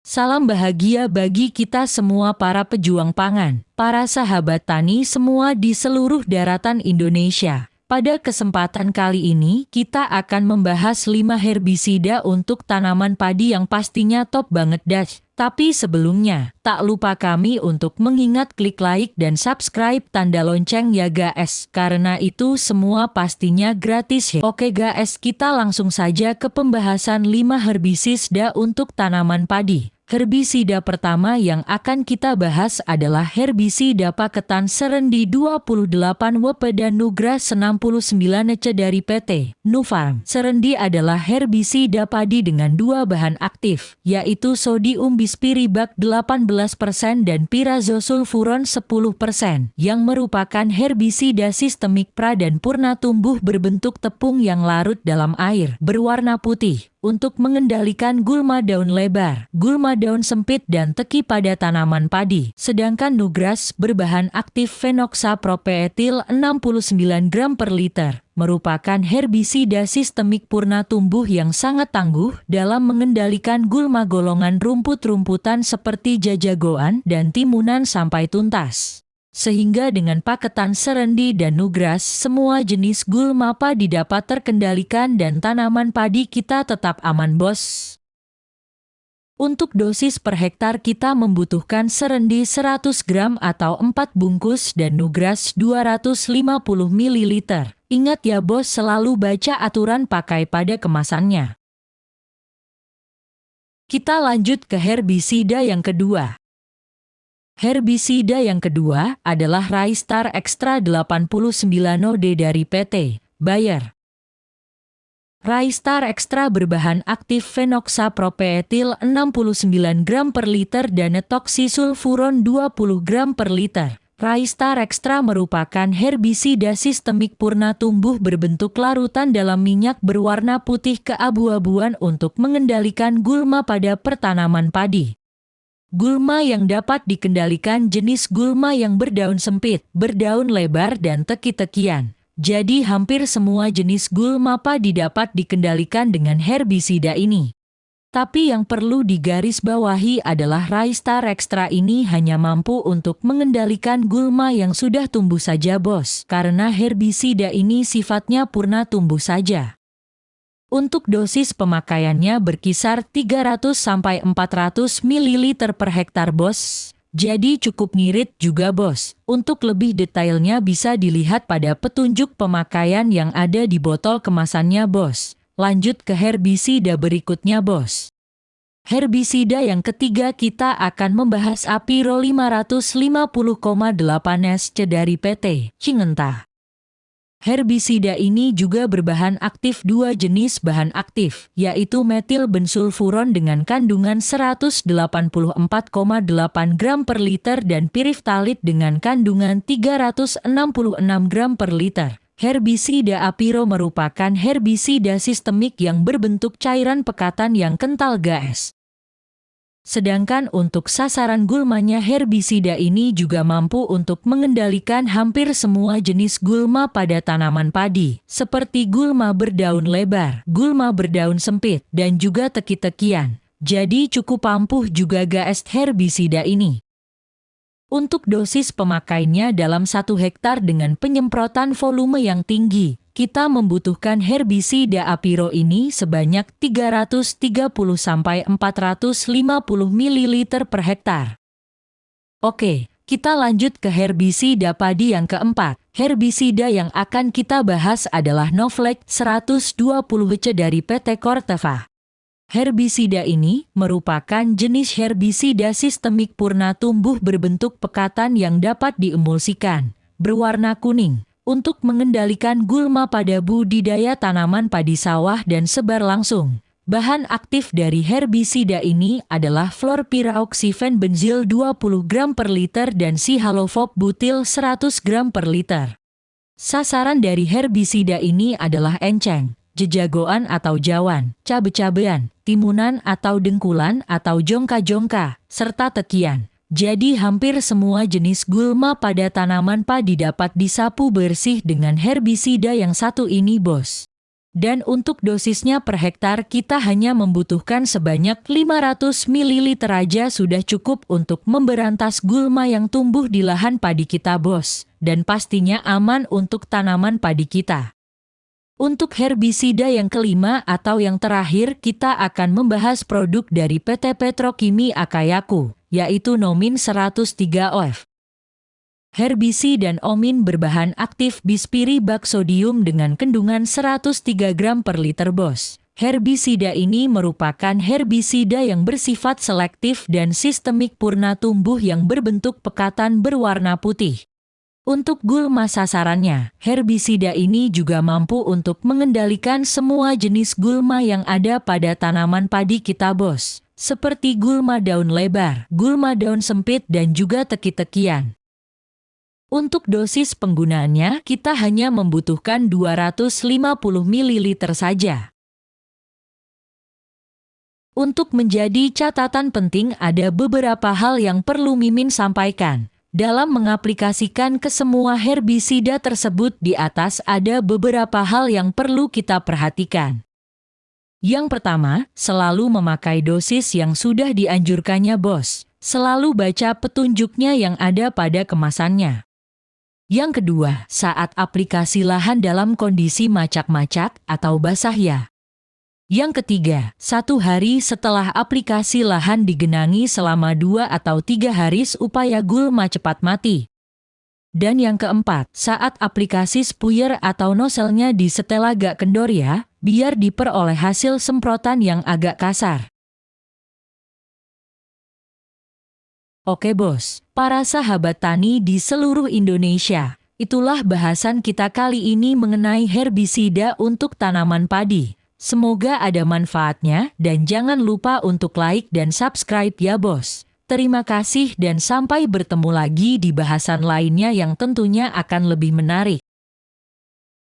Salam bahagia bagi kita semua para pejuang pangan, para sahabat tani semua di seluruh daratan Indonesia. Pada kesempatan kali ini, kita akan membahas 5 herbisida untuk tanaman padi yang pastinya top banget dash. Tapi sebelumnya, tak lupa kami untuk mengingat klik like dan subscribe tanda lonceng ya guys, karena itu semua pastinya gratis ya. Oke guys, kita langsung saja ke pembahasan 5 herbisida untuk tanaman padi. Herbisida pertama yang akan kita bahas adalah herbisida paketan serendi 28 WP dan Nugras 69 C dari PT Nufarm. Serendi adalah herbisida padi dengan dua bahan aktif, yaitu sodium bispiribak 18% dan pirazosulfuron 10%, yang merupakan herbisida sistemik pra dan purna tumbuh berbentuk tepung yang larut dalam air, berwarna putih untuk mengendalikan gulma daun lebar, gulma daun sempit dan teki pada tanaman padi. Sedangkan Nugras berbahan aktif phenoxapropeetil 69 gram per liter, merupakan herbisida sistemik purna tumbuh yang sangat tangguh dalam mengendalikan gulma golongan rumput-rumputan seperti jajagoan dan timunan sampai tuntas. Sehingga dengan paketan serendi dan nugras, semua jenis gulma padi dapat terkendalikan dan tanaman padi kita tetap aman bos. Untuk dosis per hektar kita membutuhkan serendi 100 gram atau 4 bungkus dan nugras 250 ml. Ingat ya bos selalu baca aturan pakai pada kemasannya. Kita lanjut ke herbisida yang kedua. Herbisida yang kedua adalah Raistar Extra 89OD dari PT Bayer. Raistar Extra berbahan aktif phenoxapropeetil 69 gram per liter dan etoxisulfuron 20 gram per liter. Raistar Extra merupakan herbisida sistemik purna tumbuh berbentuk larutan dalam minyak berwarna putih keabu-abuan untuk mengendalikan gulma pada pertanaman padi. Gulma yang dapat dikendalikan jenis gulma yang berdaun sempit, berdaun lebar dan teki-tekian. Jadi hampir semua jenis gulma padi dapat dikendalikan dengan herbisida ini. Tapi yang perlu digarisbawahi adalah Raistar Extra ini hanya mampu untuk mengendalikan gulma yang sudah tumbuh saja bos, karena herbisida ini sifatnya purna tumbuh saja. Untuk dosis pemakaiannya berkisar 300-400 ml per hektar bos. Jadi cukup ngirit juga bos. Untuk lebih detailnya bisa dilihat pada petunjuk pemakaian yang ada di botol kemasannya bos. Lanjut ke herbisida berikutnya bos. Herbisida yang ketiga kita akan membahas Apiro 550,8 SC dari PT Cingentah. Herbisida ini juga berbahan aktif dua jenis bahan aktif, yaitu metil bensulfuron dengan kandungan 184,8 gram per liter dan piriftalit dengan kandungan 366 gram per liter. Herbisida apiro merupakan herbisida sistemik yang berbentuk cairan pekatan yang kental gas. Sedangkan untuk sasaran gulmanya herbisida ini juga mampu untuk mengendalikan hampir semua jenis gulma pada tanaman padi, seperti gulma berdaun lebar, gulma berdaun sempit, dan juga teki-tekian. Jadi cukup ampuh juga gas herbisida ini. Untuk dosis pemakainya dalam satu hektar dengan penyemprotan volume yang tinggi, kita membutuhkan herbisida apiro ini sebanyak 330-450 ml per hektar. Oke, kita lanjut ke herbisida padi yang keempat. Herbisida yang akan kita bahas adalah Novlek 120 C dari PT Corteva. Herbisida ini merupakan jenis herbisida sistemik purna tumbuh berbentuk pekatan yang dapat diemulsikan, berwarna kuning, untuk mengendalikan gulma pada budidaya tanaman padi sawah dan sebar langsung. Bahan aktif dari herbisida ini adalah fluorpiraoxifen benzil 20 gram per liter dan sihalofop butil 100 gram per liter. Sasaran dari herbisida ini adalah enceng, jejagoan atau jawan, cabe-cabean, timunan atau dengkulan atau jongka-jongka, serta tekian. Jadi hampir semua jenis gulma pada tanaman padi dapat disapu bersih dengan herbisida yang satu ini bos. Dan untuk dosisnya per hektar kita hanya membutuhkan sebanyak 500 ml aja sudah cukup untuk memberantas gulma yang tumbuh di lahan padi kita bos. Dan pastinya aman untuk tanaman padi kita. Untuk herbisida yang kelima atau yang terakhir kita akan membahas produk dari PT Petrokimi Akayaku, yaitu Nomin 103 OF. Herbisi dan omin berbahan aktif bispiri baksodium dengan kandungan 103 gram per liter bos. Herbisida ini merupakan herbisida yang bersifat selektif dan sistemik purna tumbuh yang berbentuk pekatan berwarna putih. Untuk gulma sasarannya, herbisida ini juga mampu untuk mengendalikan semua jenis gulma yang ada pada tanaman padi kita bos, seperti gulma daun lebar, gulma daun sempit dan juga teki-tekian. Untuk dosis penggunaannya, kita hanya membutuhkan 250 ml saja. Untuk menjadi catatan penting ada beberapa hal yang perlu Mimin sampaikan. Dalam mengaplikasikan ke semua herbisida tersebut di atas ada beberapa hal yang perlu kita perhatikan. Yang pertama, selalu memakai dosis yang sudah dianjurkannya bos. Selalu baca petunjuknya yang ada pada kemasannya. Yang kedua, saat aplikasi lahan dalam kondisi macak-macak atau basah ya. Yang ketiga, satu hari setelah aplikasi lahan digenangi selama dua atau tiga hari supaya gulma cepat mati. Dan yang keempat, saat aplikasi spuyer atau noselnya disetel agak kendor ya, biar diperoleh hasil semprotan yang agak kasar. Oke bos, para sahabat tani di seluruh Indonesia, itulah bahasan kita kali ini mengenai herbisida untuk tanaman padi. Semoga ada manfaatnya dan jangan lupa untuk like dan subscribe ya bos. Terima kasih dan sampai bertemu lagi di bahasan lainnya yang tentunya akan lebih menarik.